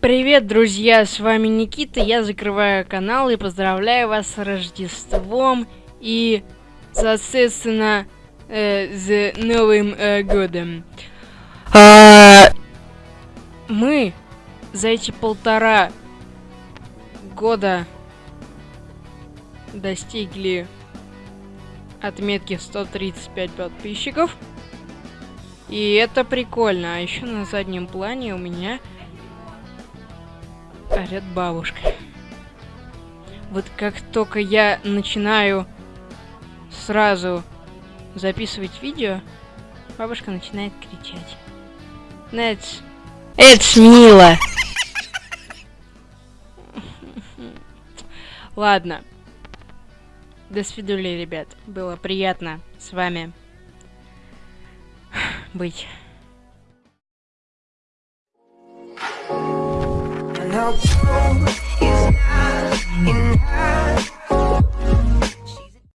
Привет, друзья, с вами Никита, я закрываю канал и поздравляю вас с Рождеством и, соответственно, э, с Новым э, Годом. А, мы за эти полтора года достигли отметки 135 подписчиков. И это прикольно. А еще на заднем плане у меня орет бабушка. Вот как только я начинаю сразу записывать видео, бабушка начинает кричать. Ну, это, это мило. Ладно. До свидули, ребят. Было приятно с вами быть.